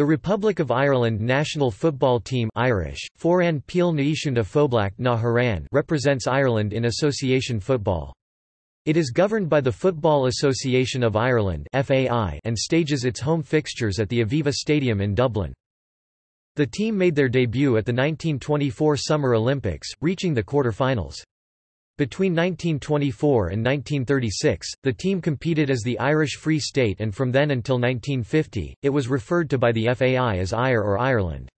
The Republic of Ireland national football team Irish, na represents Ireland in association football. It is governed by the Football Association of Ireland and stages its home fixtures at the Aviva Stadium in Dublin. The team made their debut at the 1924 Summer Olympics, reaching the quarter-finals. Between 1924 and 1936, the team competed as the Irish Free State and from then until 1950, it was referred to by the FAI as IRE or Ireland.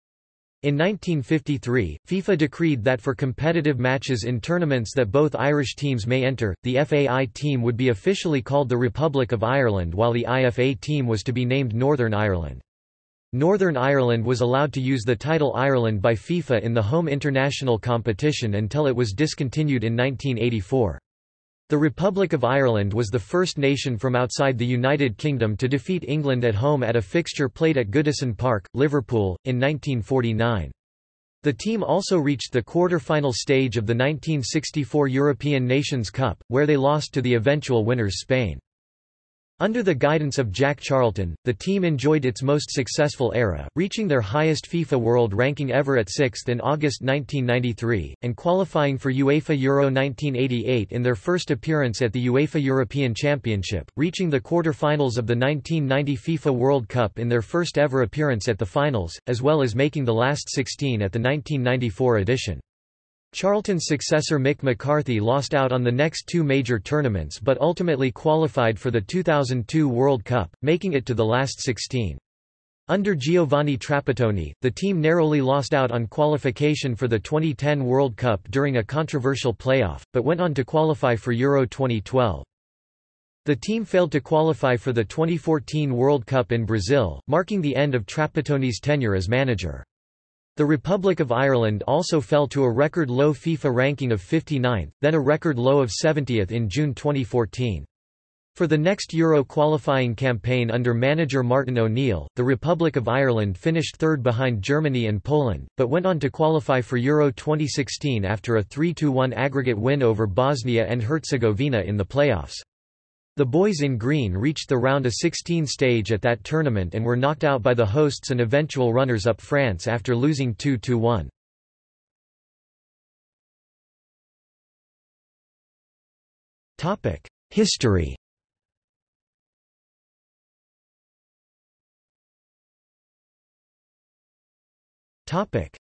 In 1953, FIFA decreed that for competitive matches in tournaments that both Irish teams may enter, the FAI team would be officially called the Republic of Ireland while the IFA team was to be named Northern Ireland. Northern Ireland was allowed to use the title Ireland by FIFA in the home international competition until it was discontinued in 1984. The Republic of Ireland was the first nation from outside the United Kingdom to defeat England at home at a fixture played at Goodison Park, Liverpool, in 1949. The team also reached the quarter-final stage of the 1964 European Nations Cup, where they lost to the eventual winners Spain. Under the guidance of Jack Charlton, the team enjoyed its most successful era, reaching their highest FIFA World ranking ever at 6th in August 1993, and qualifying for UEFA Euro 1988 in their first appearance at the UEFA European Championship, reaching the quarter-finals of the 1990 FIFA World Cup in their first ever appearance at the finals, as well as making the last 16 at the 1994 edition. Charlton's successor Mick McCarthy lost out on the next two major tournaments but ultimately qualified for the 2002 World Cup, making it to the last 16. Under Giovanni Trapattoni, the team narrowly lost out on qualification for the 2010 World Cup during a controversial playoff, but went on to qualify for Euro 2012. The team failed to qualify for the 2014 World Cup in Brazil, marking the end of Trapattoni's tenure as manager. The Republic of Ireland also fell to a record low FIFA ranking of 59th, then a record low of 70th in June 2014. For the next Euro qualifying campaign under manager Martin O'Neill, the Republic of Ireland finished third behind Germany and Poland, but went on to qualify for Euro 2016 after a 3–1 aggregate win over Bosnia and Herzegovina in the playoffs. The boys in green reached the round of 16 stage at that tournament and were knocked out by the hosts and eventual runners-up France after losing 2–1. History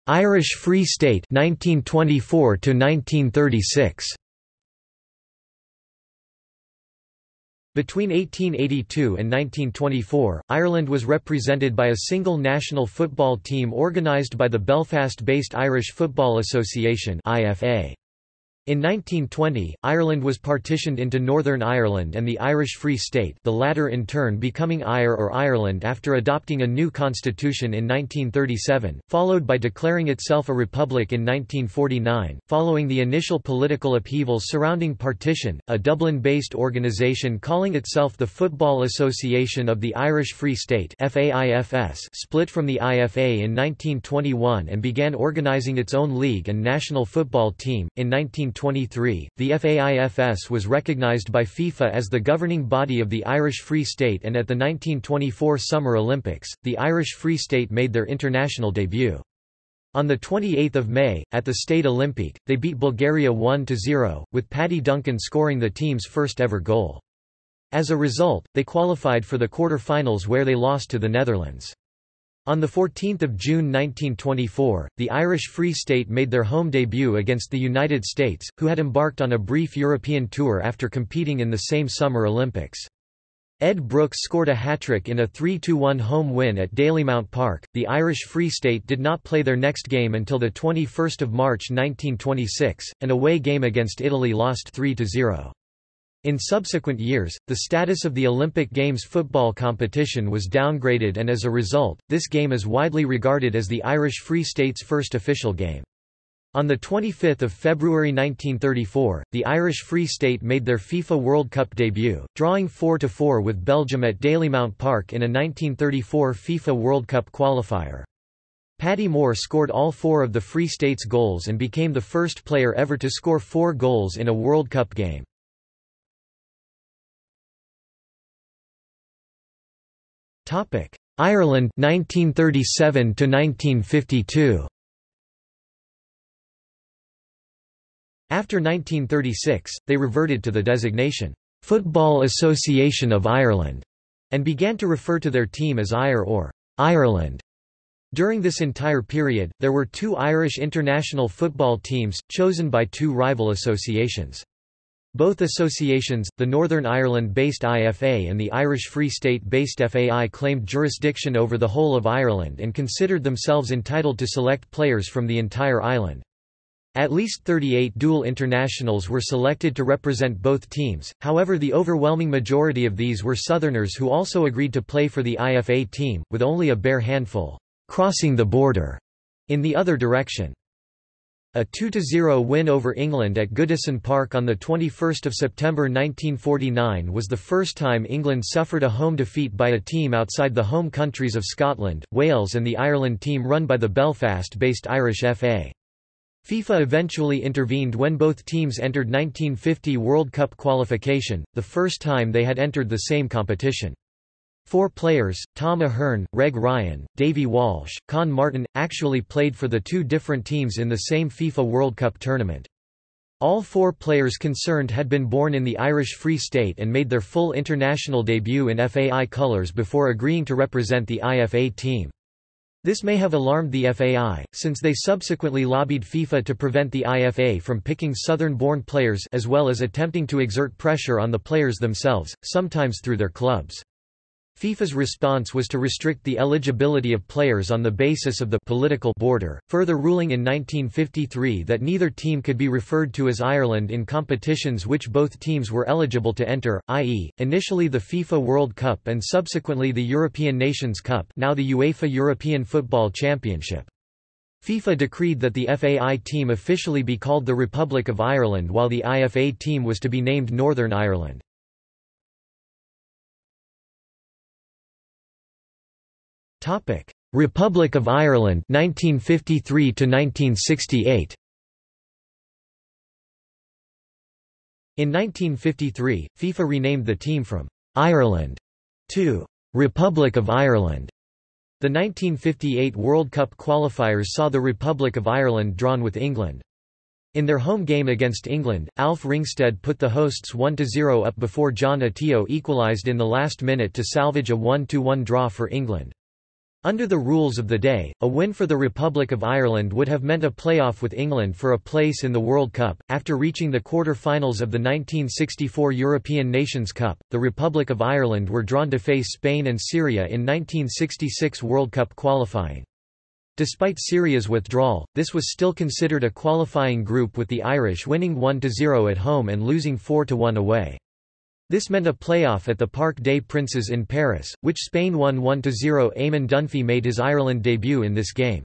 Irish Free State 1924 to 1936 Between 1882 and 1924, Ireland was represented by a single national football team organised by the Belfast-based Irish Football Association IFA. In 1920, Ireland was partitioned into Northern Ireland and the Irish Free State the latter in turn becoming Ire or Ireland after adopting a new constitution in 1937, followed by declaring itself a republic in 1949. Following the initial political upheavals surrounding partition, a Dublin-based organisation calling itself the Football Association of the Irish Free State split from the IFA in 1921 and began organising its own league and national football team. In 19 1923, the FAIFS was recognized by FIFA as the governing body of the Irish Free State and at the 1924 Summer Olympics, the Irish Free State made their international debut. On 28 May, at the Stade Olympique, they beat Bulgaria 1–0, with Paddy Duncan scoring the team's first ever goal. As a result, they qualified for the quarter-finals where they lost to the Netherlands. On 14 June 1924, the Irish Free State made their home debut against the United States, who had embarked on a brief European tour after competing in the same Summer Olympics. Ed Brooks scored a hat-trick in a 3–1 home win at Dalymount Park. The Irish Free State did not play their next game until the 21st of March 1926, an away game against Italy lost 3–0. In subsequent years, the status of the Olympic Games football competition was downgraded and as a result, this game is widely regarded as the Irish Free State's first official game. On 25 February 1934, the Irish Free State made their FIFA World Cup debut, drawing 4–4 with Belgium at Dalymount Park in a 1934 FIFA World Cup qualifier. Paddy Moore scored all four of the Free State's goals and became the first player ever to score four goals in a World Cup game. Ireland 1937 to 1952 After 1936, they reverted to the designation, "'Football Association of Ireland' and began to refer to their team as IRE or Ireland. During this entire period, there were two Irish international football teams, chosen by two rival associations. Both associations, the Northern Ireland-based IFA and the Irish Free State-based FAI claimed jurisdiction over the whole of Ireland and considered themselves entitled to select players from the entire island. At least 38 dual internationals were selected to represent both teams, however the overwhelming majority of these were Southerners who also agreed to play for the IFA team, with only a bare handful crossing the border in the other direction. A 2–0 win over England at Goodison Park on 21 September 1949 was the first time England suffered a home defeat by a team outside the home countries of Scotland, Wales and the Ireland team run by the Belfast-based Irish FA. FIFA eventually intervened when both teams entered 1950 World Cup qualification, the first time they had entered the same competition. Four players, Tom Ahern, Reg Ryan, Davy Walsh, Con Martin, actually played for the two different teams in the same FIFA World Cup tournament. All four players concerned had been born in the Irish Free State and made their full international debut in FAI colours before agreeing to represent the IFA team. This may have alarmed the FAI, since they subsequently lobbied FIFA to prevent the IFA from picking Southern-born players as well as attempting to exert pressure on the players themselves, sometimes through their clubs. FIFA's response was to restrict the eligibility of players on the basis of the political border, further ruling in 1953 that neither team could be referred to as Ireland in competitions which both teams were eligible to enter, i.e., initially the FIFA World Cup and subsequently the European Nations Cup now the UEFA European Football Championship. FIFA decreed that the FAI team officially be called the Republic of Ireland while the IFA team was to be named Northern Ireland. Topic: Republic of Ireland 1953 to 1968. In 1953, FIFA renamed the team from Ireland to Republic of Ireland. The 1958 World Cup qualifiers saw the Republic of Ireland drawn with England. In their home game against England, Alf Ringstead put the hosts 1–0 up before John Atyeo equalised in the last minute to salvage a 1–1 draw for England. Under the rules of the day, a win for the Republic of Ireland would have meant a playoff with England for a place in the World Cup. After reaching the quarter-finals of the 1964 European Nations Cup, the Republic of Ireland were drawn to face Spain and Syria in 1966 World Cup qualifying. Despite Syria's withdrawal, this was still considered a qualifying group with the Irish winning 1–0 at home and losing 4–1 away. This meant a playoff at the Parc des Princes in Paris, which Spain won 1–0 Eamon Dunphy made his Ireland debut in this game.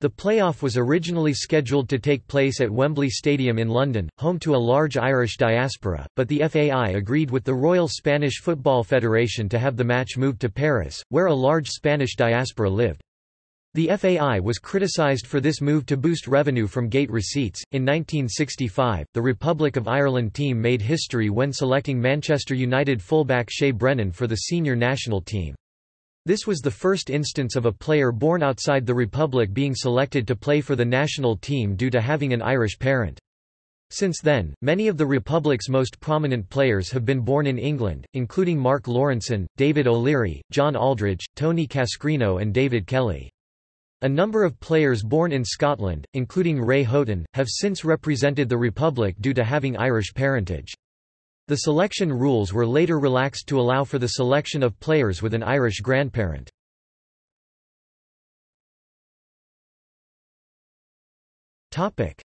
The playoff was originally scheduled to take place at Wembley Stadium in London, home to a large Irish diaspora, but the FAI agreed with the Royal Spanish Football Federation to have the match moved to Paris, where a large Spanish diaspora lived. The FAI was criticized for this move to boost revenue from gate receipts. In 1965, the Republic of Ireland team made history when selecting Manchester United fullback Shay Brennan for the senior national team. This was the first instance of a player born outside the Republic being selected to play for the national team due to having an Irish parent. Since then, many of the Republic's most prominent players have been born in England, including Mark Lawrenson, David O'Leary, John Aldridge, Tony Cascarino and David Kelly. A number of players born in Scotland, including Ray Houghton, have since represented the Republic due to having Irish parentage. The selection rules were later relaxed to allow for the selection of players with an Irish grandparent.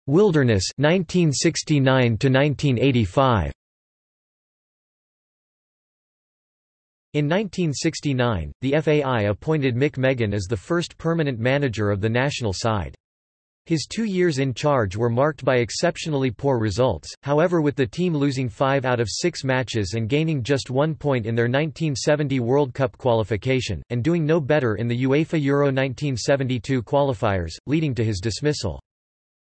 Wilderness 1969 to 1985 In 1969, the FAI appointed Mick Meagan as the first permanent manager of the national side. His two years in charge were marked by exceptionally poor results, however with the team losing five out of six matches and gaining just one point in their 1970 World Cup qualification, and doing no better in the UEFA Euro 1972 qualifiers, leading to his dismissal.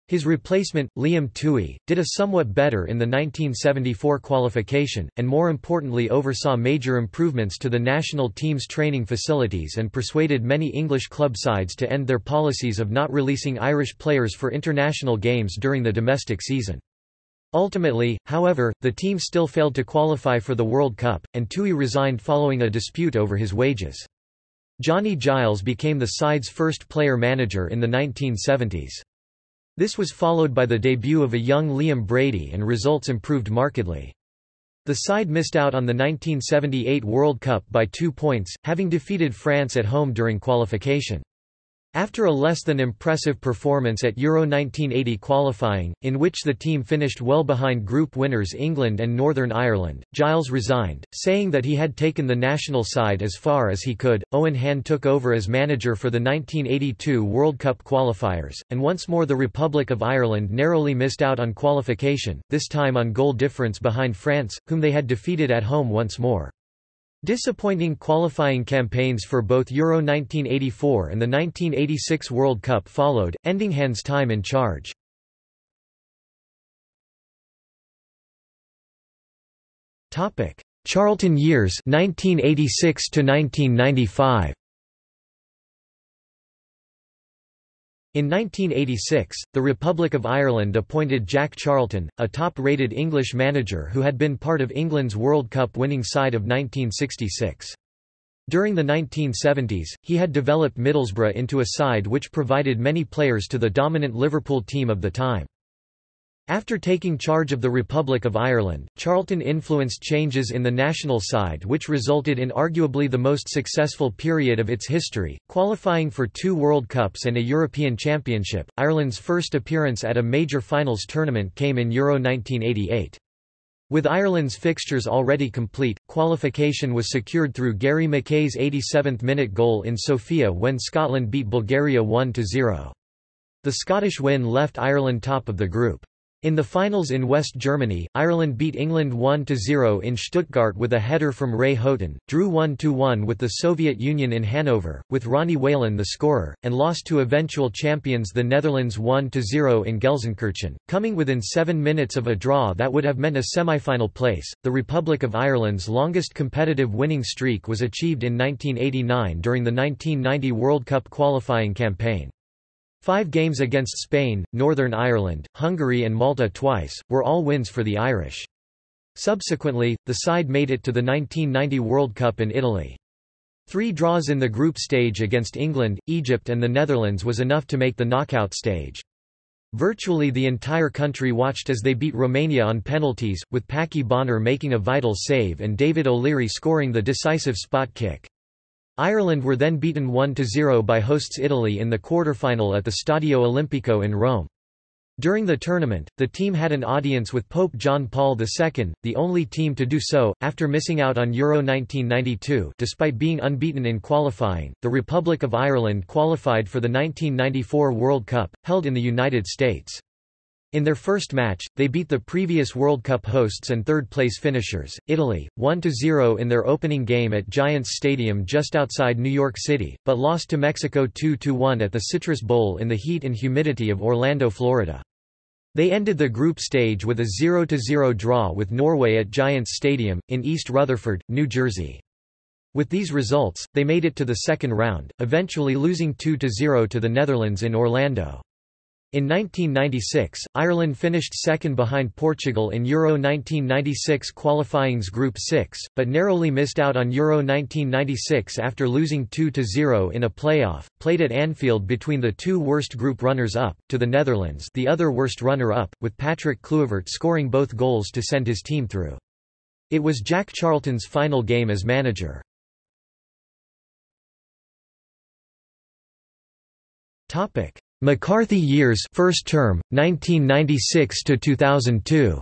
His replacement, Liam Tuohy, did a somewhat better in the 1974 qualification, and more importantly oversaw major improvements to the national team's training facilities and persuaded many English club sides to end their policies of not releasing Irish players for international games during the domestic season. Ultimately, however, the team still failed to qualify for the World Cup, and Tuohy resigned following a dispute over his wages. Johnny Giles became the side's first player-manager in the 1970s. This was followed by the debut of a young Liam Brady and results improved markedly. The side missed out on the 1978 World Cup by two points, having defeated France at home during qualification. After a less than impressive performance at Euro 1980 qualifying, in which the team finished well behind group winners England and Northern Ireland, Giles resigned, saying that he had taken the national side as far as he could. Owen Hand took over as manager for the 1982 World Cup qualifiers, and once more the Republic of Ireland narrowly missed out on qualification, this time on goal difference behind France, whom they had defeated at home once more. Disappointing qualifying campaigns for both Euro 1984 and the 1986 World Cup followed, ending Hand's time in charge. Charlton years 1986 to 1995 In 1986, the Republic of Ireland appointed Jack Charlton, a top-rated English manager who had been part of England's World Cup winning side of 1966. During the 1970s, he had developed Middlesbrough into a side which provided many players to the dominant Liverpool team of the time. After taking charge of the Republic of Ireland, Charlton influenced changes in the national side which resulted in arguably the most successful period of its history, qualifying for two World Cups and a European Championship. Ireland's first appearance at a major finals tournament came in Euro 1988. With Ireland's fixtures already complete, qualification was secured through Gary Mackay's 87th-minute goal in Sofia when Scotland beat Bulgaria 1–0. The Scottish win left Ireland top of the group. In the finals in West Germany, Ireland beat England 1–0 in Stuttgart with a header from Ray Houghton, drew 1–1 with the Soviet Union in Hanover, with Ronnie Whelan the scorer, and lost to eventual champions the Netherlands 1–0 in Gelsenkirchen, coming within seven minutes of a draw that would have meant a semi-final place. The Republic of Ireland's longest competitive winning streak was achieved in 1989 during the 1990 World Cup qualifying campaign. Five games against Spain, Northern Ireland, Hungary and Malta twice, were all wins for the Irish. Subsequently, the side made it to the 1990 World Cup in Italy. Three draws in the group stage against England, Egypt and the Netherlands was enough to make the knockout stage. Virtually the entire country watched as they beat Romania on penalties, with Packie Bonner making a vital save and David O'Leary scoring the decisive spot kick. Ireland were then beaten 1–0 by hosts Italy in the quarter-final at the Stadio Olimpico in Rome. During the tournament, the team had an audience with Pope John Paul II, the only team to do so, after missing out on Euro 1992 despite being unbeaten in qualifying. The Republic of Ireland qualified for the 1994 World Cup, held in the United States. In their first match, they beat the previous World Cup hosts and third-place finishers, Italy, 1–0 in their opening game at Giants Stadium just outside New York City, but lost to Mexico 2–1 at the Citrus Bowl in the heat and humidity of Orlando, Florida. They ended the group stage with a 0–0 draw with Norway at Giants Stadium, in East Rutherford, New Jersey. With these results, they made it to the second round, eventually losing 2–0 to the Netherlands in Orlando. In 1996, Ireland finished second behind Portugal in Euro 1996 qualifying's Group 6, but narrowly missed out on Euro 1996 after losing 2–0 in a playoff, played at Anfield between the two worst group runners-up, to the Netherlands the other worst runner-up, with Patrick Kluivert scoring both goals to send his team through. It was Jack Charlton's final game as manager. Topic McCarthy years first term 1996 to 2002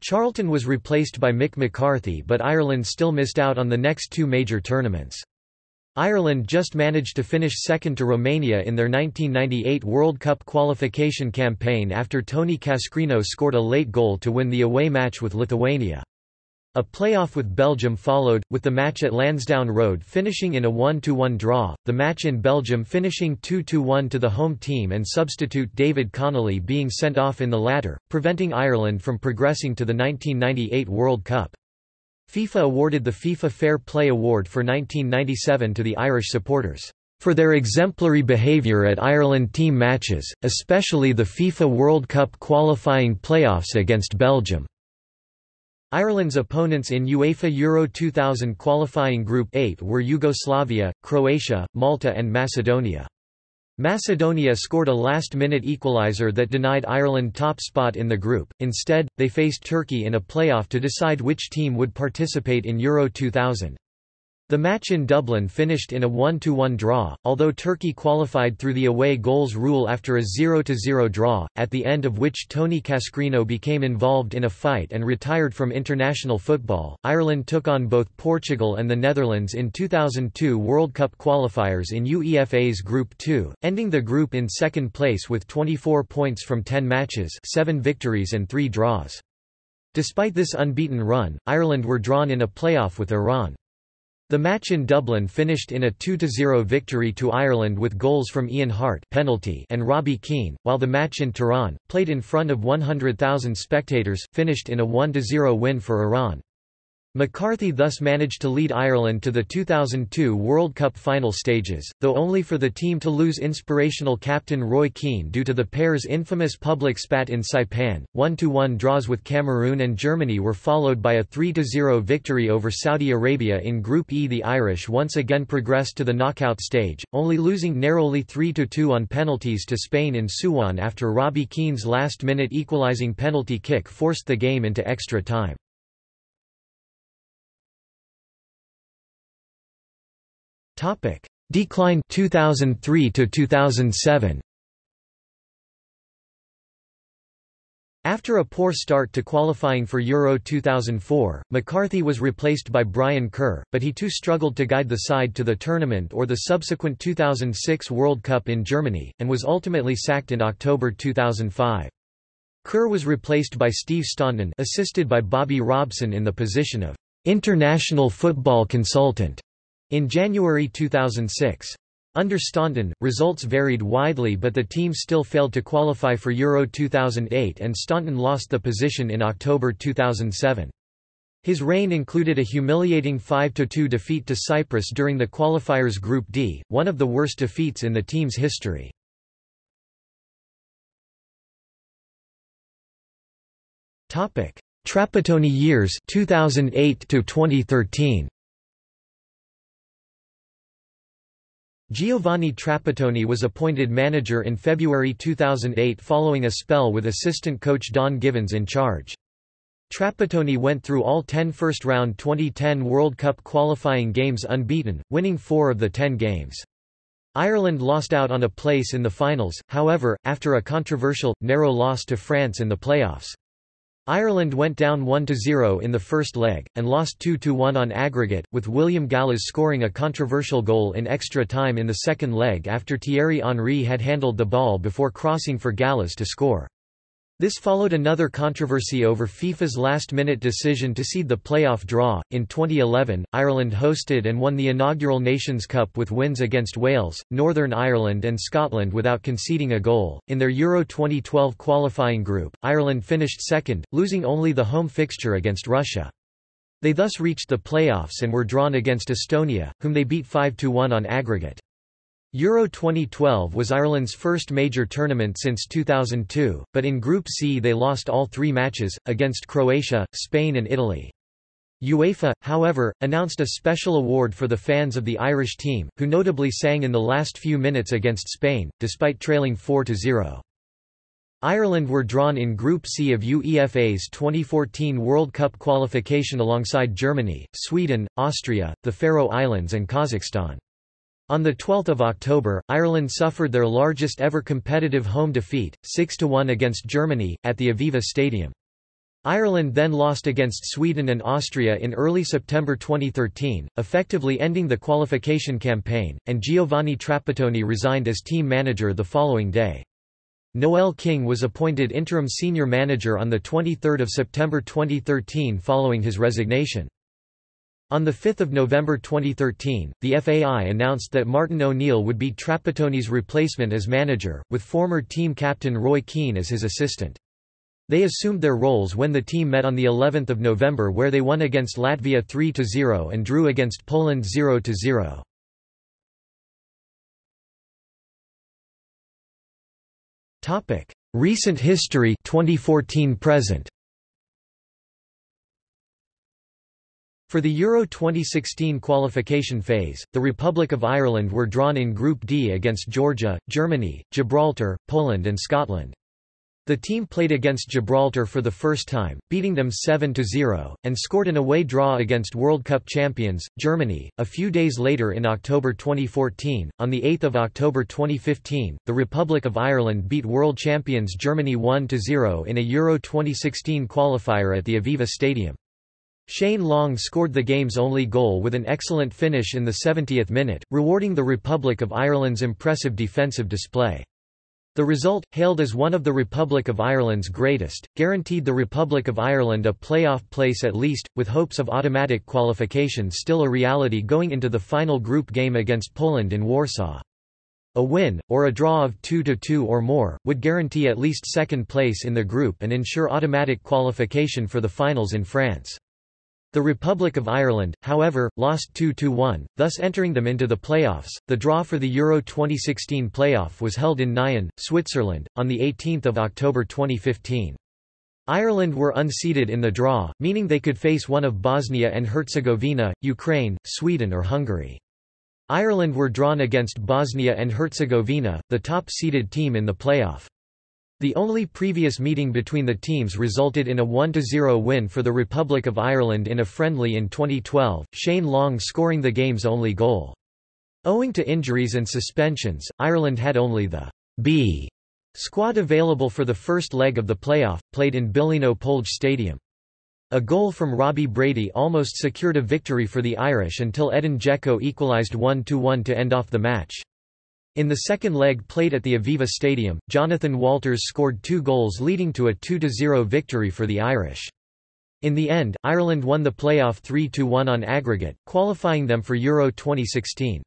Charlton was replaced by Mick McCarthy but Ireland still missed out on the next two major tournaments. Ireland just managed to finish second to Romania in their 1998 World Cup qualification campaign after Tony Cascarino scored a late goal to win the away match with Lithuania. A playoff with Belgium followed, with the match at Lansdowne Road finishing in a 1–1 draw, the match in Belgium finishing 2–1 to the home team and substitute David Connolly being sent off in the latter, preventing Ireland from progressing to the 1998 World Cup. FIFA awarded the FIFA Fair Play Award for 1997 to the Irish supporters for their exemplary behaviour at Ireland team matches, especially the FIFA World Cup qualifying playoffs against Belgium. Ireland's opponents in UEFA Euro 2000 qualifying Group 8 were Yugoslavia, Croatia, Malta and Macedonia. Macedonia scored a last-minute equaliser that denied Ireland top spot in the group, instead, they faced Turkey in a playoff to decide which team would participate in Euro 2000. The match in Dublin finished in a 1–1 draw, although Turkey qualified through the away goals rule after a 0–0 draw, at the end of which Tony Cascarino became involved in a fight and retired from international football. Ireland took on both Portugal and the Netherlands in 2002 World Cup qualifiers in UEFA's Group 2, ending the group in second place with 24 points from 10 matches 7 victories and 3 draws. Despite this unbeaten run, Ireland were drawn in a playoff with Iran. The match in Dublin finished in a 2–0 victory to Ireland with goals from Ian Harte penalty and Robbie Keane, while the match in Tehran, played in front of 100,000 spectators, finished in a 1–0 win for Iran. McCarthy thus managed to lead Ireland to the 2002 World Cup final stages, though only for the team to lose inspirational captain Roy Keane due to the pair's infamous public spat in Saipan. 1–1 draws with Cameroon and Germany were followed by a 3–0 victory over Saudi Arabia in Group E. The Irish once again progressed to the knockout stage, only losing narrowly 3–2 on penalties to Spain in Suwon after Robbie Keane's last-minute equalising penalty kick forced the game into extra time. Topic: Decline 2003 to 2007. After a poor start to qualifying for Euro 2004, McCarthy was replaced by Brian Kerr, but he too struggled to guide the side to the tournament or the subsequent 2006 World Cup in Germany, and was ultimately sacked in October 2005. Kerr was replaced by Steve Staunton assisted by Bobby Robson in the position of international football consultant. In January 2006. Under Staunton, results varied widely but the team still failed to qualify for Euro 2008 and Staunton lost the position in October 2007. His reign included a humiliating 5–2 defeat to Cyprus during the qualifiers Group D, one of the worst defeats in the team's history. Trapattoni years 2008 to 2013. Giovanni Trapattoni was appointed manager in February 2008 following a spell with assistant coach Don Givens in charge. Trapattoni went through all 10 first-round 2010 World Cup qualifying games unbeaten, winning four of the 10 games. Ireland lost out on a place in the finals, however, after a controversial, narrow loss to France in the playoffs. Ireland went down 1–0 in the first leg, and lost 2–1 on aggregate, with William Gallas scoring a controversial goal in extra time in the second leg after Thierry Henry had handled the ball before crossing for Gallas to score. This followed another controversy over FIFA's last-minute decision to seed the playoff draw. In 2011, Ireland hosted and won the inaugural Nations Cup with wins against Wales, Northern Ireland and Scotland without conceding a goal. In their Euro 2012 qualifying group, Ireland finished second, losing only the home fixture against Russia. They thus reached the playoffs and were drawn against Estonia, whom they beat 5–1 on aggregate. Euro 2012 was Ireland's first major tournament since 2002, but in Group C they lost all three matches, against Croatia, Spain and Italy. UEFA, however, announced a special award for the fans of the Irish team, who notably sang in the last few minutes against Spain, despite trailing 4–0. Ireland were drawn in Group C of UEFA's 2014 World Cup qualification alongside Germany, Sweden, Austria, the Faroe Islands and Kazakhstan. On 12 October, Ireland suffered their largest ever competitive home defeat, 6–1 against Germany, at the Aviva Stadium. Ireland then lost against Sweden and Austria in early September 2013, effectively ending the qualification campaign, and Giovanni Trapattoni resigned as team manager the following day. Noel King was appointed interim senior manager on 23 September 2013 following his resignation. On 5 November 2013, the FAI announced that Martin O'Neill would be Trapattoni's replacement as manager, with former team captain Roy Keane as his assistant. They assumed their roles when the team met on the 11th of November where they won against Latvia 3-0 and drew against Poland 0-0. Topic: Recent history 2014 present. For the Euro 2016 qualification phase, the Republic of Ireland were drawn in Group D against Georgia, Germany, Gibraltar, Poland and Scotland. The team played against Gibraltar for the first time, beating them 7–0, and scored an away draw against World Cup champions, Germany. A few days later in October 2014, on 8 October 2015, the Republic of Ireland beat world champions Germany 1–0 in a Euro 2016 qualifier at the Aviva Stadium. Shane Long scored the game's only goal with an excellent finish in the 70th minute, rewarding the Republic of Ireland's impressive defensive display. The result, hailed as one of the Republic of Ireland's greatest, guaranteed the Republic of Ireland a playoff place at least, with hopes of automatic qualification still a reality going into the final group game against Poland in Warsaw. A win, or a draw of 2–2 or more, would guarantee at least second place in the group and ensure automatic qualification for the finals in France. The Republic of Ireland, however, lost 2–1, thus entering them into the playoffs. The draw for the Euro 2016 playoff was held in Nyon, Switzerland, on 18 October 2015. Ireland were unseeded in the draw, meaning they could face one of Bosnia and Herzegovina, Ukraine, Sweden or Hungary. Ireland were drawn against Bosnia and Herzegovina, the top-seeded team in the playoff. The only previous meeting between the teams resulted in a 1–0 win for the Republic of Ireland in a friendly in 2012, Shane Long scoring the game's only goal. Owing to injuries and suspensions, Ireland had only the B squad available for the first leg of the playoff, played in Bilino Polje Stadium. A goal from Robbie Brady almost secured a victory for the Irish until Edin Dzeko equalised 1–1 to end off the match. In the second leg played at the Aviva Stadium, Jonathan Walters scored two goals leading to a 2–0 victory for the Irish. In the end, Ireland won the playoff 3–1 on aggregate, qualifying them for Euro 2016.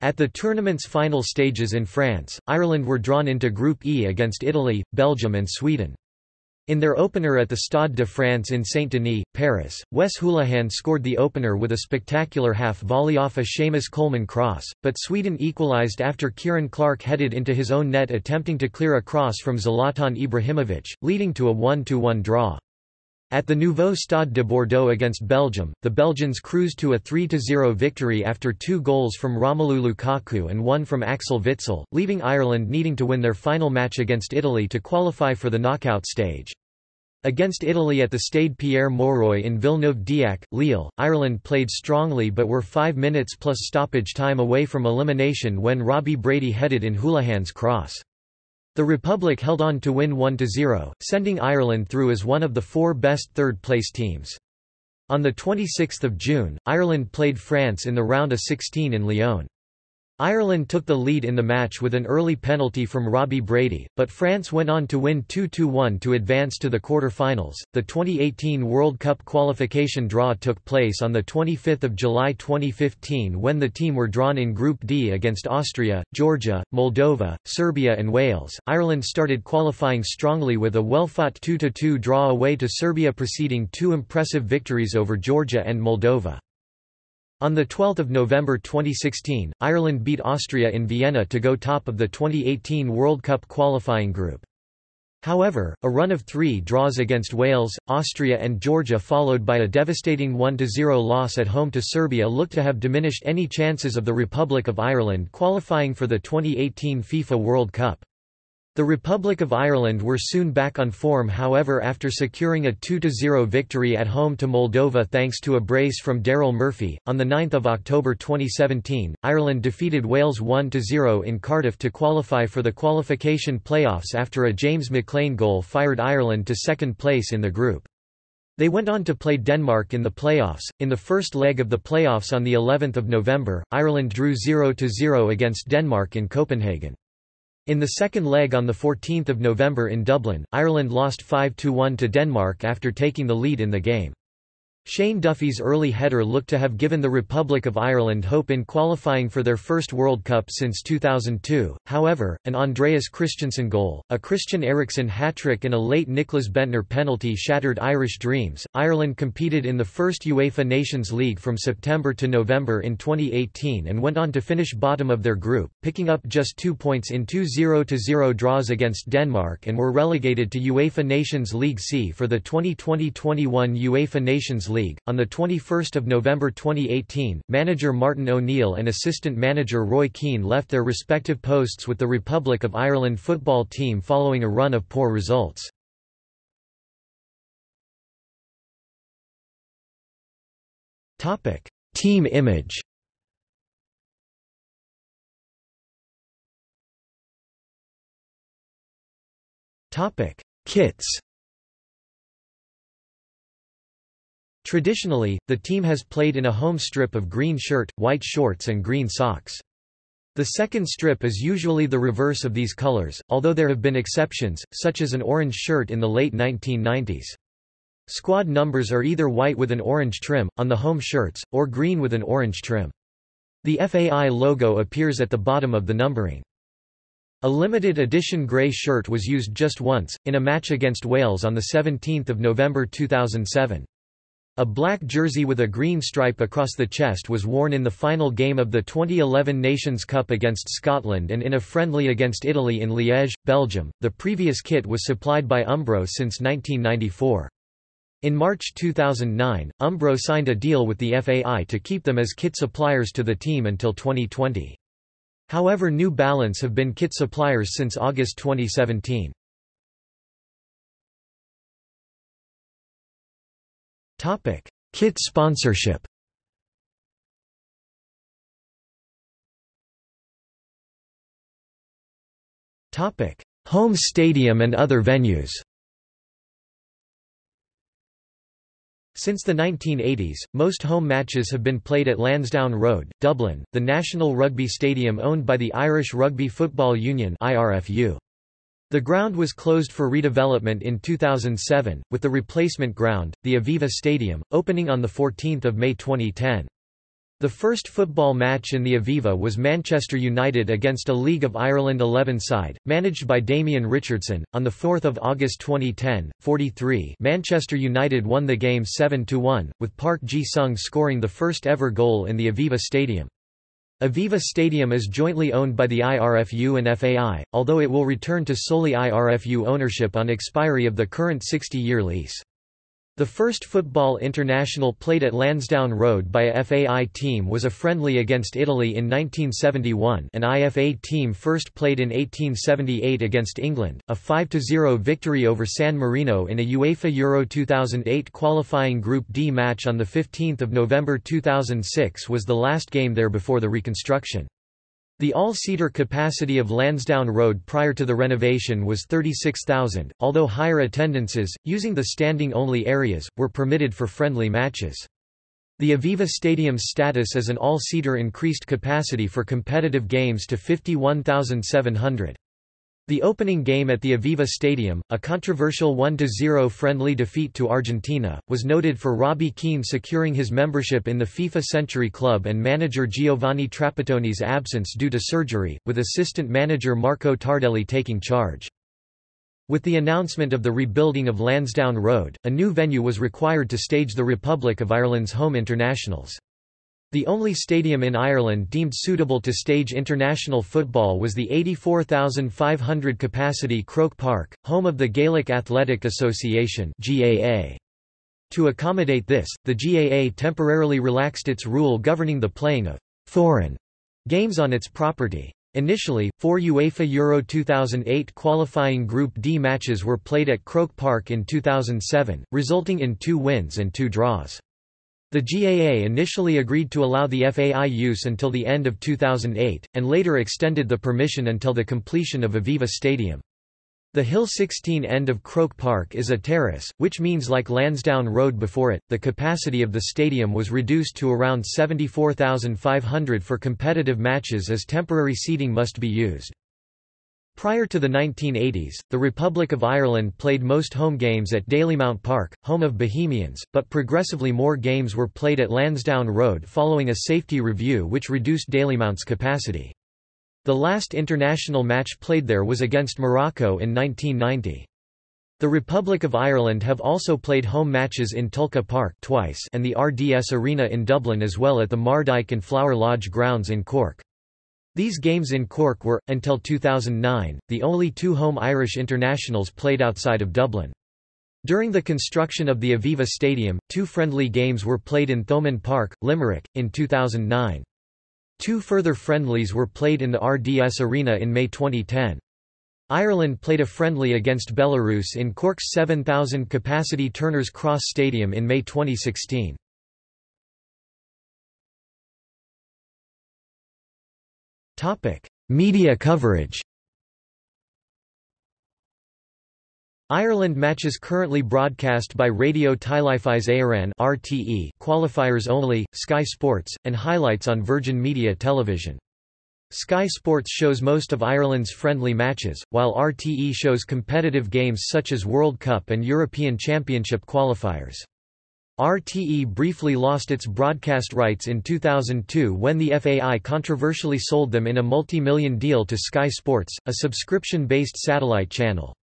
At the tournament's final stages in France, Ireland were drawn into Group E against Italy, Belgium and Sweden. In their opener at the Stade de France in Saint-Denis, Paris, Wes Hoolahan scored the opener with a spectacular half-volley off a Seamus Coleman cross, but Sweden equalised after Ciaran Clark headed into his own net attempting to clear a cross from Zlatan Ibrahimovic, leading to a 1–1 draw. At the Nouveau Stade de Bordeaux against Belgium, the Belgians cruised to a 3–0 victory after two goals from Romelu Lukaku and one from Axel Witsel, leaving Ireland needing to win their final match against Italy to qualify for the knockout stage. Against Italy at the Stade Pierre Mauroy in Villeneuve-d'Ascq, Lille, Ireland played strongly but were five minutes plus stoppage time away from elimination when Robbie Brady headed in Hoolahan's cross. The Republic held on to win 1–0, sending Ireland through as one of the four best third-place teams. On 26 June, Ireland played France in the round of 16 in Lyon. Ireland took the lead in the match with an early penalty from Robbie Brady, but France went on to win 2–1 to advance to the quarter-finals. The 2018 World Cup qualification draw took place on the 25th of July 2015 when the team were drawn in Group D against Austria, Georgia, Moldova, Serbia and Wales. Ireland started qualifying strongly with a well-fought 2–2 draw away to Serbia preceding two impressive victories over Georgia and Moldova. On 12 November 2016, Ireland beat Austria in Vienna to go top of the 2018 World Cup qualifying group. However, a run of three draws against Wales, Austria and Georgia followed by a devastating 1–0 loss at home to Serbia looked to have diminished any chances of the Republic of Ireland qualifying for the 2018 FIFA World Cup. The Republic of Ireland were soon back on form however after securing a 2–0 victory at home to Moldova thanks to a brace from Daryl Murphy. On 9 October 2017, Ireland defeated Wales 1–0 in Cardiff to qualify for the qualification playoffs after a James McLean goal fired Ireland to second place in the group. They went on to play Denmark in the playoffs. In the first leg of the playoffs on the 11th of November, Ireland drew 0–0 against Denmark in Copenhagen. In the second leg on 14 November in Dublin, Ireland lost 5–1 to Denmark after taking the lead in the game. Shane Duffy's early header looked to have given the Republic of Ireland hope in qualifying for their first World Cup since 2002, however, an Andreas Christensen goal, a Christian Eriksen hat-trick and a late Nicklas Bendtner penalty shattered Irish dreams. Ireland competed in the first UEFA Nations League from September to November in 2018 and went on to finish bottom of their group, picking up just two points in two 0-0 draws against Denmark and were relegated to UEFA Nations League C for the 2020-21 UEFA Nations League League. On the 21st of November 2018, manager Martin O'Neill and assistant manager Roy Keane left their respective posts with the Republic of Ireland football team following a run of poor results. Topic: Team image. Topic: Kits. Traditionally, the team has played in a home strip of green shirt, white shorts and green socks. The second strip is usually the reverse of these colors, although there have been exceptions, such as an orange shirt in the late 1990s. Squad numbers are either white with an orange trim, on the home shirts, or green with an orange trim. The FAI logo appears at the bottom of the numbering. A limited edition grey shirt was used just once, in a match against Wales on 17 November 2007. A black jersey with a green stripe across the chest was worn in the final game of the 2011 Nations Cup against Scotland and in a friendly against Italy in Liège, Belgium. The previous kit was supplied by Umbro since 1994. In March 2009, Umbro signed a deal with the FAI to keep them as kit suppliers to the team until 2020. However New Balance have been kit suppliers since August 2017. Topic: Kit sponsorship. Topic: Home stadium and other venues. Since the 1980s, most home matches have been played at Lansdowne Road, Dublin, the National Rugby Stadium owned by the Irish Rugby Football Union IRFU. The ground was closed for redevelopment in 2007, with the replacement ground, the Aviva Stadium, opening on 14 May 2010. The first football match in the Aviva was Manchester United against a League of Ireland 11 side, managed by Damien Richardson. On 4 August 2010, 43 Manchester United won the game 7–1, with Park Ji-sung scoring the first ever goal in the Aviva Stadium. Aviva Stadium is jointly owned by the IRFU and FAI, although it will return to solely IRFU ownership on expiry of the current 60-year lease. The first football international played at Lansdowne Road by a FAI team was a friendly against Italy in 1971 an IFA team first played in 1878 against England, a 5–0 victory over San Marino in a UEFA Euro 2008 qualifying Group D match on 15 November 2006 was the last game there before the reconstruction. The all-seater capacity of Lansdowne Road prior to the renovation was 36,000, although higher attendances, using the standing-only areas, were permitted for friendly matches. The Aviva Stadium's status as an all-seater increased capacity for competitive games to 51,700. The opening game at the Aviva Stadium, a controversial 1–0 friendly defeat to Argentina, was noted for Robbie Keane securing his membership in the FIFA Century Club and manager Giovanni Trapattoni's absence due to surgery, with assistant manager Marco Tardelli taking charge. With the announcement of the rebuilding of Lansdowne Road, a new venue was required to stage the Republic of Ireland's home internationals. The only stadium in Ireland deemed suitable to stage international football was the 84,500 capacity Croke Park, home of the Gaelic Athletic Association. To accommodate this, the GAA temporarily relaxed its rule governing the playing of foreign games on its property. Initially, four UEFA Euro 2008 qualifying Group D matches were played at Croke Park in 2007, resulting in two wins and two draws. The GAA initially agreed to allow the FAI use until the end of 2008, and later extended the permission until the completion of Aviva Stadium. The Hill 16 end of Croke Park is a terrace, which means like Lansdowne Road before it, the capacity of the stadium was reduced to around 74,500 for competitive matches as temporary seating must be used. Prior to the 1980s, the Republic of Ireland played most home games at Dalymount Park, home of Bohemians, but progressively more games were played at Lansdowne Road following a safety review which reduced Dalymount's capacity. The last international match played there was against Morocco in 1990. The Republic of Ireland have also played home matches in Tolka Park twice and the RDS Arena in Dublin as well at the Mardyke and Flower Lodge grounds in Cork. These games in Cork were, until 2009, the only two home Irish internationals played outside of Dublin. During the construction of the Aviva Stadium, two friendly games were played in Thomond Park, Limerick, in 2009. Two further friendlies were played in the RDS Arena in May 2010. Ireland played a friendly against Belarus in Cork's 7,000-capacity Turner's Cross Stadium in May 2016. Topic: Media coverage. Ireland matches currently broadcast by Raidió Teilifís Éireann (RTE), qualifiers only, Sky Sports, and highlights on Virgin Media Television. Sky Sports shows most of Ireland's friendly matches, while RTE shows competitive games such as World Cup and European Championship qualifiers. RTE briefly lost its broadcast rights in 2002 when the FAI controversially sold them in a multi-million deal to Sky Sports, a subscription-based satellite channel.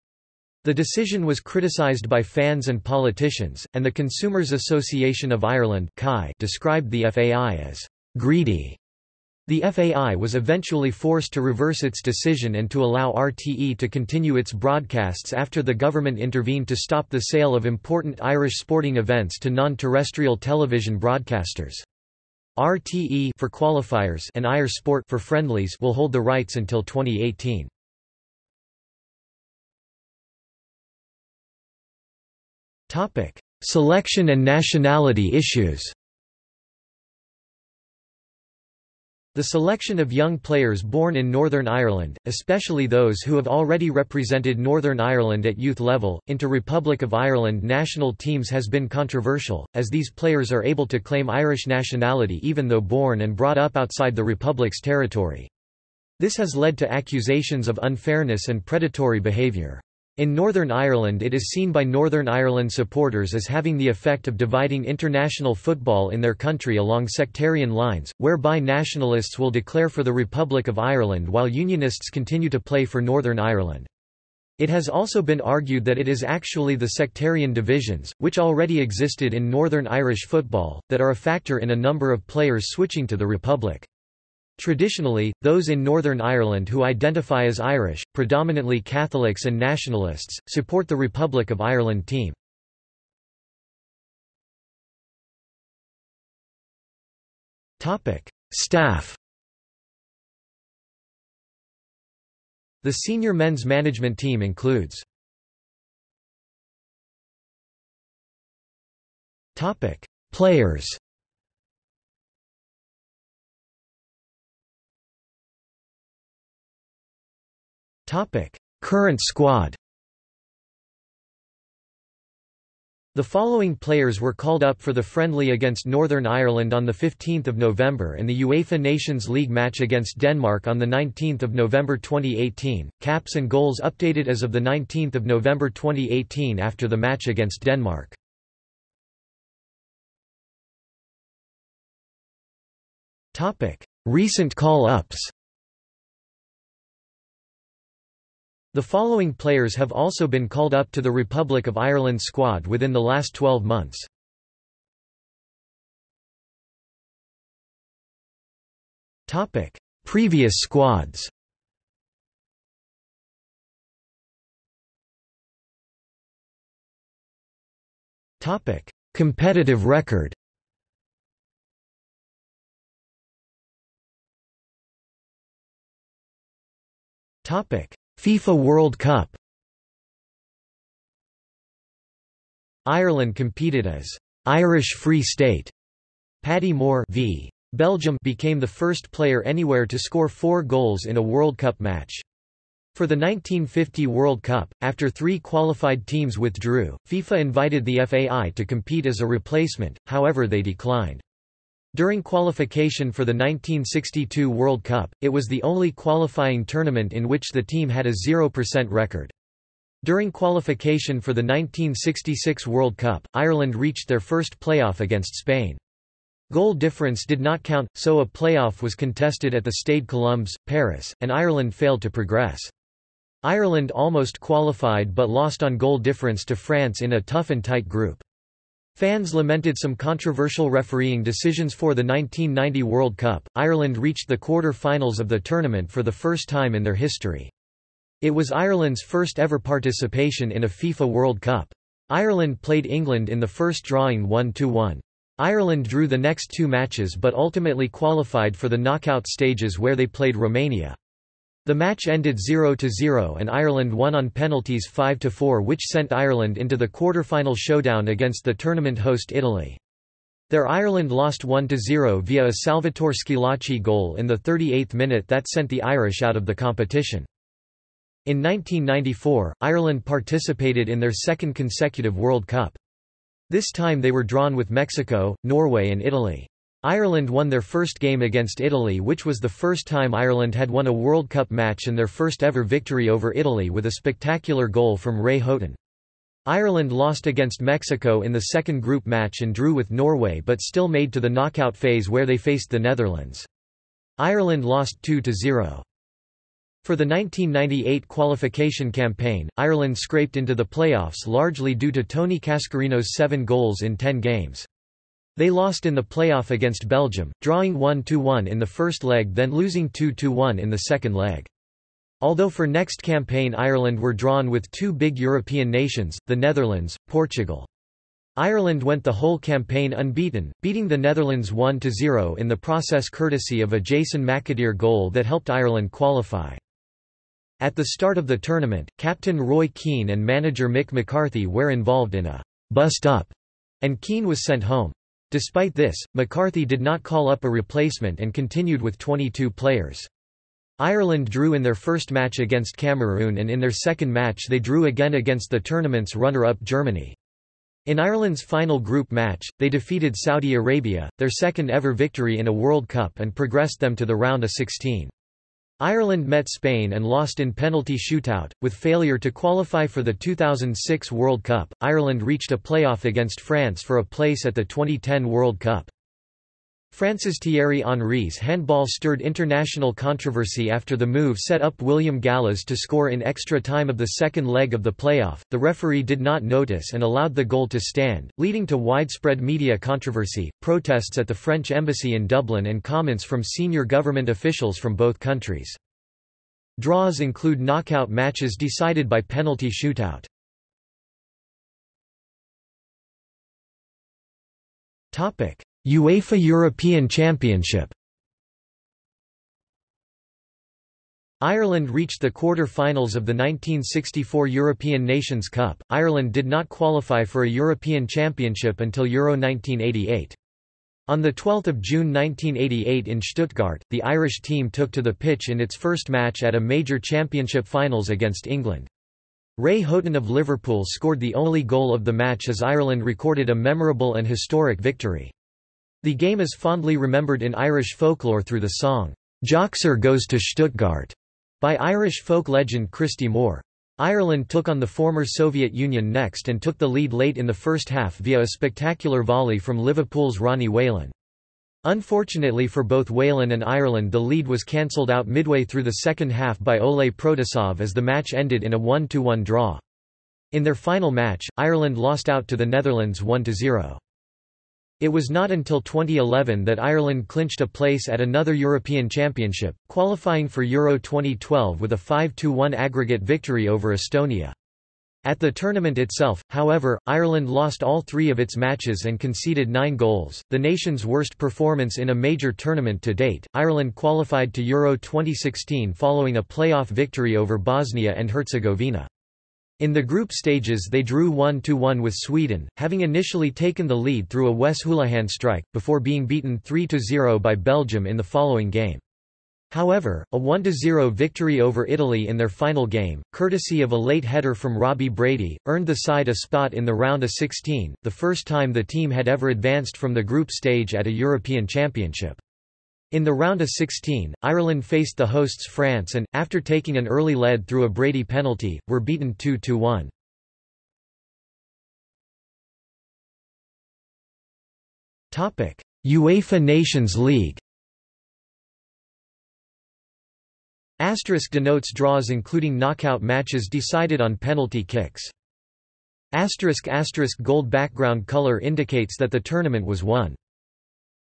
The decision was criticised by fans and politicians, and the Consumers Association of Ireland described the FAI as greedy the FAI was eventually forced to reverse its decision and to allow RTE to continue its broadcasts after the government intervened to stop the sale of important Irish sporting events to non-terrestrial television broadcasters. RTE for qualifiers and Irish Sport for friendlies will hold the rights until 2018. Topic: Selection and nationality issues. The selection of young players born in Northern Ireland, especially those who have already represented Northern Ireland at youth level, into Republic of Ireland national teams has been controversial, as these players are able to claim Irish nationality even though born and brought up outside the Republic's territory. This has led to accusations of unfairness and predatory behaviour. In Northern Ireland it is seen by Northern Ireland supporters as having the effect of dividing international football in their country along sectarian lines, whereby nationalists will declare for the Republic of Ireland while Unionists continue to play for Northern Ireland. It has also been argued that it is actually the sectarian divisions, which already existed in Northern Irish football, that are a factor in a number of players switching to the Republic. Traditionally, those in Northern Ireland who identify as Irish, predominantly Catholics and nationalists, support the Republic of Ireland team. Staff The senior men's management team includes Players Current squad. The following players were called up for the friendly against Northern Ireland on 15 November and the UEFA Nations League match against Denmark on 19 November 2018, caps and goals updated as of 19 November 2018 after the match against Denmark. Recent call-ups The following players have also been called up to the Republic of Ireland squad within the last 12 months. Previous squads. Competitive record. Topic FIFA World Cup Ireland competed as Irish Free State. Paddy Moore v. Belgium became the first player anywhere to score four goals in a World Cup match. For the 1950 World Cup, after three qualified teams withdrew, FIFA invited the FAI to compete as a replacement, however they declined. During qualification for the 1962 World Cup, it was the only qualifying tournament in which the team had a 0% record. During qualification for the 1966 World Cup, Ireland reached their first playoff against Spain. Goal difference did not count, so a playoff was contested at the Stade Colombes, Paris, and Ireland failed to progress. Ireland almost qualified but lost on goal difference to France in a tough and tight group. Fans lamented some controversial refereeing decisions for the 1990 World Cup. Ireland reached the quarter-finals of the tournament for the first time in their history. It was Ireland's first ever participation in a FIFA World Cup. Ireland played England in the first drawing 1-1. Ireland drew the next two matches but ultimately qualified for the knockout stages where they played Romania. The match ended 0–0 and Ireland won on penalties 5–4 which sent Ireland into the quarter-final showdown against the tournament host Italy. There Ireland lost 1–0 via a Salvatore Schillaci goal in the 38th minute that sent the Irish out of the competition. In 1994, Ireland participated in their second consecutive World Cup. This time they were drawn with Mexico, Norway and Italy. Ireland won their first game against Italy which was the first time Ireland had won a World Cup match and their first ever victory over Italy with a spectacular goal from Ray Houghton. Ireland lost against Mexico in the second group match and drew with Norway but still made to the knockout phase where they faced the Netherlands. Ireland lost 2–0. For the 1998 qualification campaign, Ireland scraped into the playoffs largely due to Tony Cascarino's seven goals in ten games. They lost in the playoff against Belgium, drawing 1–1 in the first leg then losing 2–1 in the second leg. Although for next campaign Ireland were drawn with two big European nations, the Netherlands, Portugal. Ireland went the whole campaign unbeaten, beating the Netherlands 1–0 in the process courtesy of a Jason McAteer goal that helped Ireland qualify. At the start of the tournament, captain Roy Keane and manager Mick McCarthy were involved in a «bust-up», and Keane was sent home. Despite this, McCarthy did not call up a replacement and continued with 22 players. Ireland drew in their first match against Cameroon and in their second match they drew again against the tournament's runner-up Germany. In Ireland's final group match, they defeated Saudi Arabia, their second ever victory in a World Cup and progressed them to the round of 16. Ireland met Spain and lost in penalty shootout. With failure to qualify for the 2006 World Cup, Ireland reached a playoff against France for a place at the 2010 World Cup. France's Thierry Henry's handball stirred international controversy after the move set up William Gallas to score in extra time of the second leg of the playoff. The referee did not notice and allowed the goal to stand, leading to widespread media controversy, protests at the French embassy in Dublin and comments from senior government officials from both countries. Draws include knockout matches decided by penalty shootout. Topic: UEFA European Championship Ireland reached the quarter-finals of the 1964 European Nations Cup. Ireland did not qualify for a European Championship until Euro 1988. On 12 June 1988 in Stuttgart, the Irish team took to the pitch in its first match at a major championship finals against England. Ray Houghton of Liverpool scored the only goal of the match as Ireland recorded a memorable and historic victory. The game is fondly remembered in Irish folklore through the song, "'Joxer Goes to Stuttgart' by Irish folk legend Christy Moore. Ireland took on the former Soviet Union next and took the lead late in the first half via a spectacular volley from Liverpool's Ronnie Whelan. Unfortunately for both Whelan and Ireland the lead was cancelled out midway through the second half by Oleh Protasov as the match ended in a 1–1 draw. In their final match, Ireland lost out to the Netherlands 1–0. It was not until 2011 that Ireland clinched a place at another European Championship, qualifying for Euro 2012 with a 5–1 aggregate victory over Estonia. At the tournament itself, however, Ireland lost all three of its matches and conceded nine goals, the nation's worst performance in a major tournament to date. Ireland qualified to Euro 2016 following a playoff victory over Bosnia and Herzegovina. In the group stages they drew 1–1 with Sweden, having initially taken the lead through a Wes Hoolahan strike, before being beaten 3–0 by Belgium in the following game. However, a 1–0 victory over Italy in their final game, courtesy of a late header from Robbie Brady, earned the side a spot in the round of 16, the first time the team had ever advanced from the group stage at a European Championship. In the round of 16, Ireland faced the hosts France and, after taking an early lead through a Brady penalty, were beaten 2–1. UEFA Nations League Asterisk denotes draws including knockout matches decided on penalty kicks. Asterisk asterisk gold background color indicates that the tournament was won.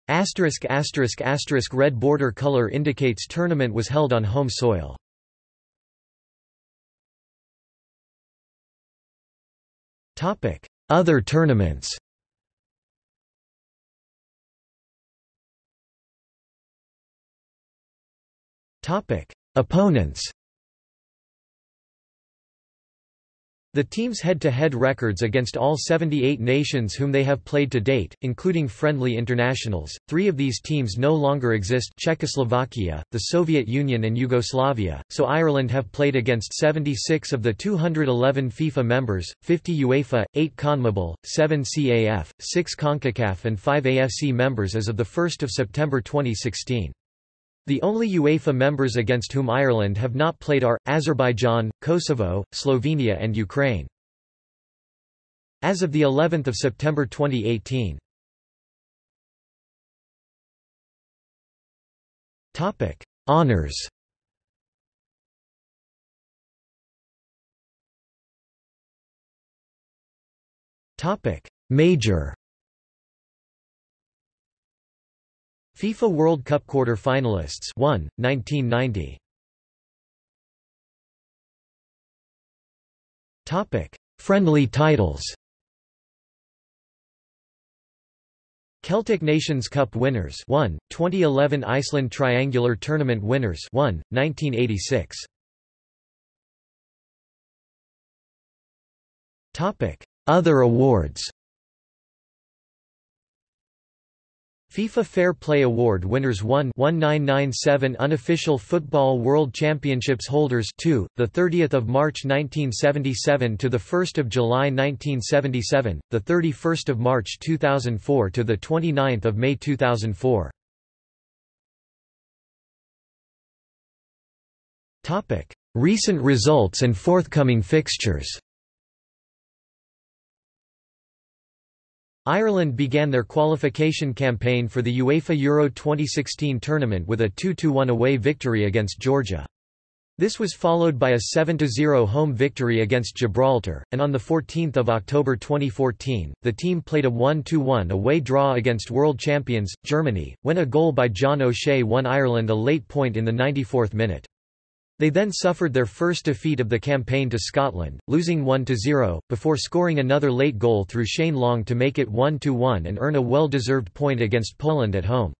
Asterisk asterisk asterisk red border color indicates tournament was held on home soil. Topic: Other tournaments. Topic: Opponents The team's head-to-head -head records against all 78 nations whom they have played to date, including friendly internationals, three of these teams no longer exist Czechoslovakia, the Soviet Union and Yugoslavia, so Ireland have played against 76 of the 211 FIFA members, 50 UEFA, 8 CONMEBOL, 7 CAF, 6 CONCACAF and 5 AFC members as of 1 September 2016. The only UEFA members against whom Ireland have not played are, Azerbaijan, Kosovo, Slovenia and Ukraine. As of the 11th of September 2018. Topic: Honors. Topic: Major. FIFA World Cup quarter-finalists 1, 1990. Topic: Friendly titles. Celtic Nations Cup winners 1, 2011 Iceland Triangular Tournament winners 1, 1986. Topic: Other awards. FIFA Fair Play Award winners 1 1997 Unofficial Football World Championships holders 2 the 30th of March 1977 to the 1st of July 1977 the 31st of March 2004 to the 29th of May 2004 Topic Recent results and forthcoming fixtures Ireland began their qualification campaign for the UEFA Euro 2016 tournament with a 2–1 away victory against Georgia. This was followed by a 7–0 home victory against Gibraltar, and on 14 October 2014, the team played a 1–1 away draw against world champions, Germany, when a goal by John O'Shea won Ireland a late point in the 94th minute. They then suffered their first defeat of the campaign to Scotland, losing 1–0, before scoring another late goal through Shane Long to make it 1–1 and earn a well-deserved point against Poland at home.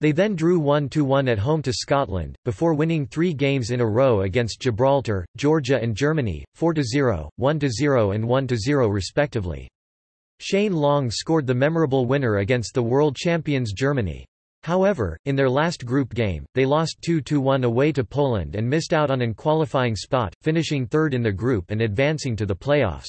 They then drew 1–1 at home to Scotland, before winning three games in a row against Gibraltar, Georgia and Germany, 4–0, 1–0 and 1–0 respectively. Shane Long scored the memorable winner against the world champions Germany. However, in their last group game, they lost 2–1 away to Poland and missed out on an qualifying spot, finishing third in the group and advancing to the playoffs.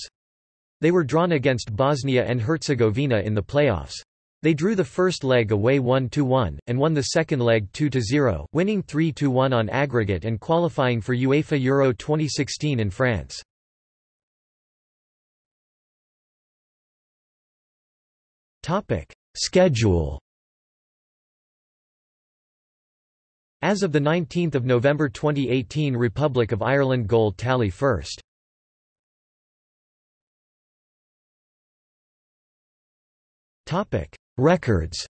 They were drawn against Bosnia and Herzegovina in the playoffs. They drew the first leg away 1–1, and won the second leg 2–0, winning 3–1 on aggregate and qualifying for UEFA Euro 2016 in France. Schedule As of 19 November 2018 Republic of Ireland goal tally first. Records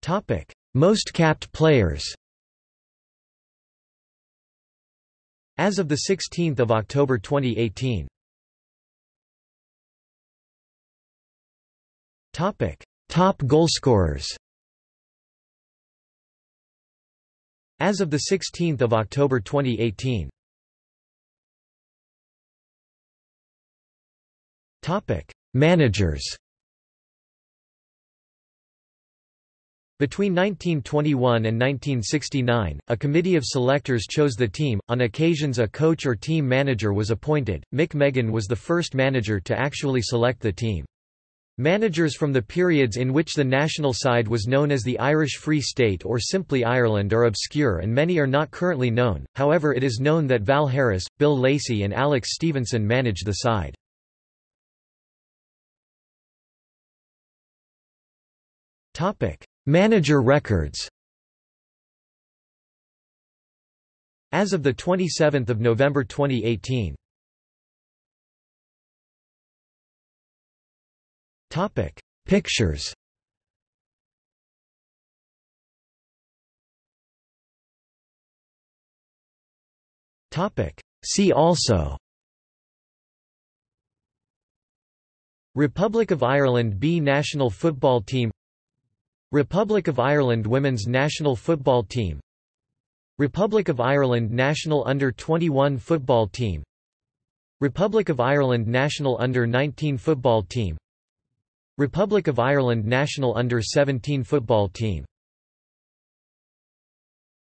Topic Most capped players As of 16 October 2018 Topic: Top goalscorers. As of the 16th of October 2018. Topic: Managers. Between 1921 and 1969, a committee of selectors chose the team. On occasions, a coach or team manager was appointed. Mick Meagan was the first manager to actually select the team. Managers from the periods in which the national side was known as the Irish Free State or simply Ireland are obscure and many are not currently known, however it is known that Val Harris, Bill Lacey and Alex Stevenson managed the side. Manager records As of 27 November 2018 Topic: Pictures. Topic: See also. Republic of Ireland B national football team. Republic of Ireland women's national football team. Republic of Ireland national under-21 football team. Republic of Ireland national under-19 football team Republic of Ireland national under-17 football team